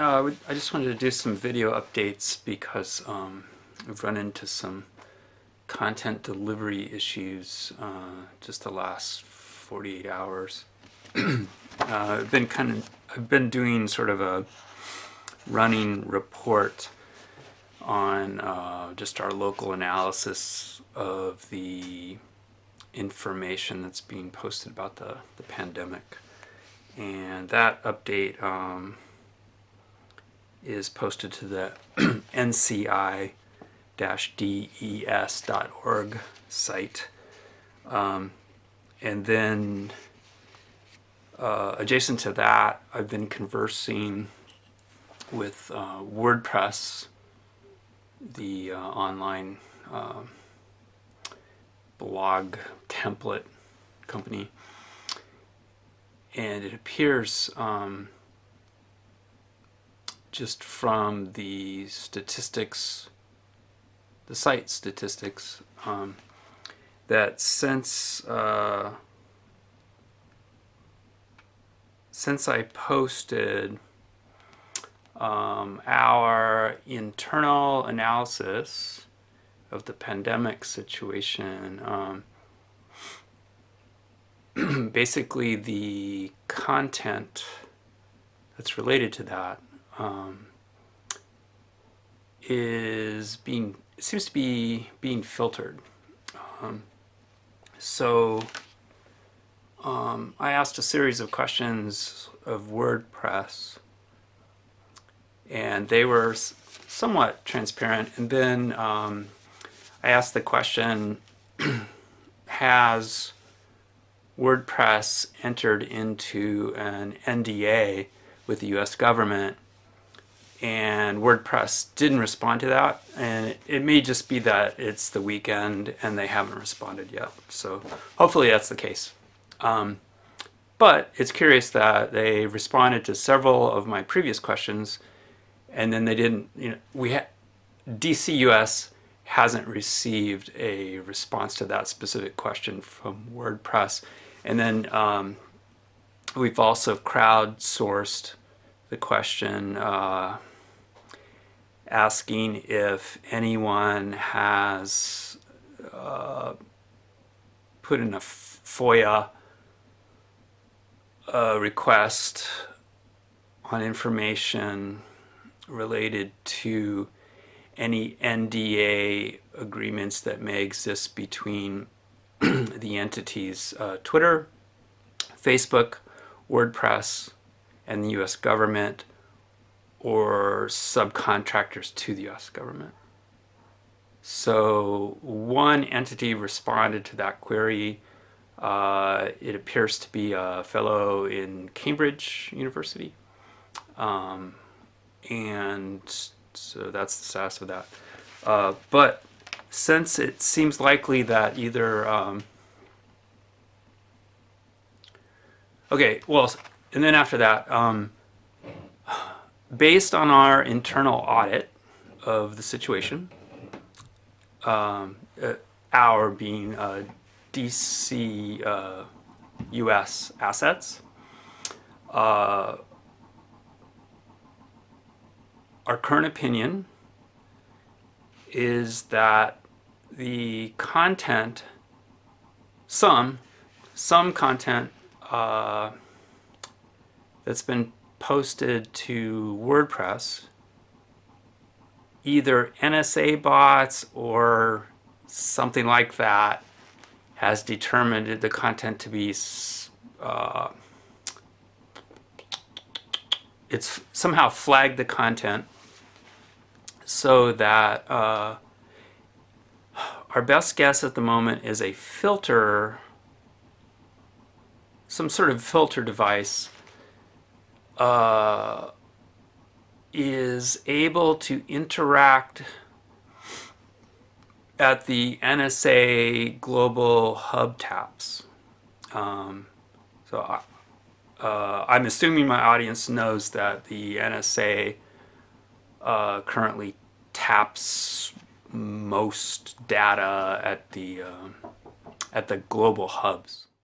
Uh, I just wanted to do some video updates because um, we've run into some content delivery issues uh, just the last 48 hours. uh, I've been kind of I've been doing sort of a running report on uh, just our local analysis of the information that's being posted about the, the pandemic. And that update um, is posted to the nci-des.org site. Um, and then uh, adjacent to that, I've been conversing with uh, WordPress, the uh, online uh, blog template company. And it appears um, just from the statistics, the site statistics, um, that since uh, since I posted um, our internal analysis of the pandemic situation, um, basically the content that's related to that um, is being seems to be being filtered. Um, so um, I asked a series of questions of WordPress and they were somewhat transparent and then um, I asked the question has WordPress entered into an NDA with the US government and WordPress didn't respond to that and it may just be that it's the weekend and they haven't responded yet. So hopefully that's the case. Um, but it's curious that they responded to several of my previous questions and then they didn't you know we ha DCUS hasn't received a response to that specific question from WordPress. And then um, we've also crowdsourced the question uh, asking if anyone has uh, put in a FOIA uh, request on information related to any NDA agreements that may exist between the entities uh, Twitter, Facebook, WordPress, and the US government or subcontractors to the US government. So one entity responded to that query. Uh, it appears to be a fellow in Cambridge University. Um, and so that's the status of that. Uh, but since it seems likely that either um, okay well and then after that um, based on our internal audit of the situation, um, uh, our being uh, DC uh, US assets, our current opinion is that the content, some, some content uh, that's been posted to WordPress, either NSA bots or something like that has determined the content to be uh, it's somehow flagged the content so that uh, our best guess at the moment is a filter some sort of filter device uh, is able to interact at the NSA global hub taps. Um, so I, uh, I'm assuming my audience knows that the NSA uh, currently taps most data at the uh, at the global hubs.